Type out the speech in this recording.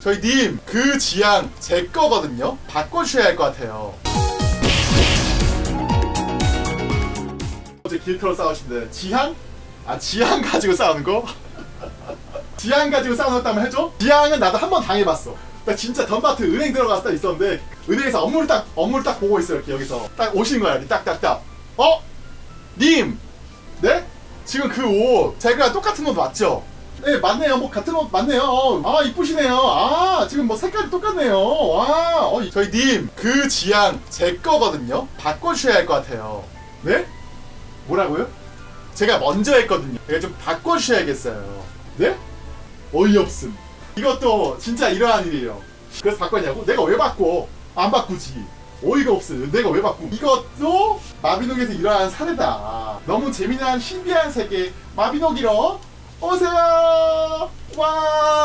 저희 님, 그 지향 제 거거든요. 바꿔주셔야 할 것 같아요. 어제 길터로 싸우신데 지향? 아 지향 가지고 싸우는 거? 지향 가지고 한번 해줘? 지향은 나도 한 번 당해봤어. 나 진짜 던마트 은행 들어갔을 때 있었는데 은행에서 업무를 딱 업무를 딱 보고 있어 이렇게 여기서 딱 오시는 거야 딱딱딱. 어? 님, 네? 지금 그 옷 제가 똑같은 옷 맞죠? 네 맞네요. 뭐 같은 옷 맞네요. 어, 아 이쁘시네요. 아 지금 뭐 색깔이 똑같네요. 와 어, 저희 님 그 지향 제 거거든요. 바꿔주셔야 할 것 같아요. 네? 뭐라고요? 제가 먼저 했거든요. 제가 좀 바꿔주셔야겠어요. 네? 어이없음. 이것도 진짜 이러한 일이에요. 그래서 바꿨냐고? 내가 왜 바꿔? 안 바꾸지. 어이가 없음. 내가 왜 바꾸? 이것도 마비노기에서 일어난 사례다. 너무 재미난 신비한 세계 마비노기로 오세요 와